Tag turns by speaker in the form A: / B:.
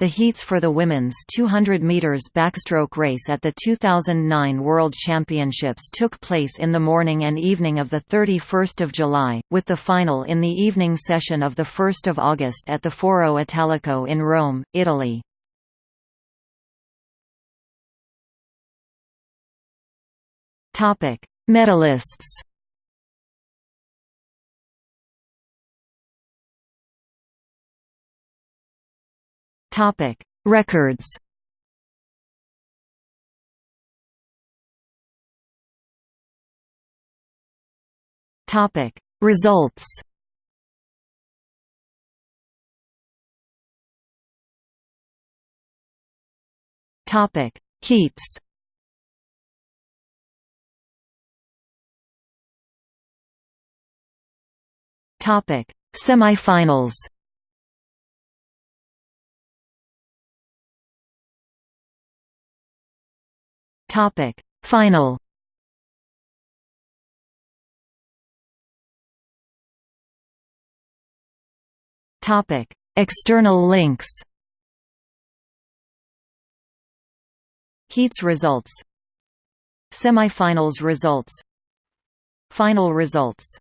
A: The heats for the women's 200 meters backstroke race at the 2009 World Championships took place in the morning and evening of the 31st of July, with the final in the evening session of the 1st of August at the Foro Italico in Rome, Italy. Topic: Medalists. Topic: Records. Topic: Results. Topic: Heats. Topic: Semifinals. Topic: Final. Topic: External links. Heats results. Semifinals results. Final results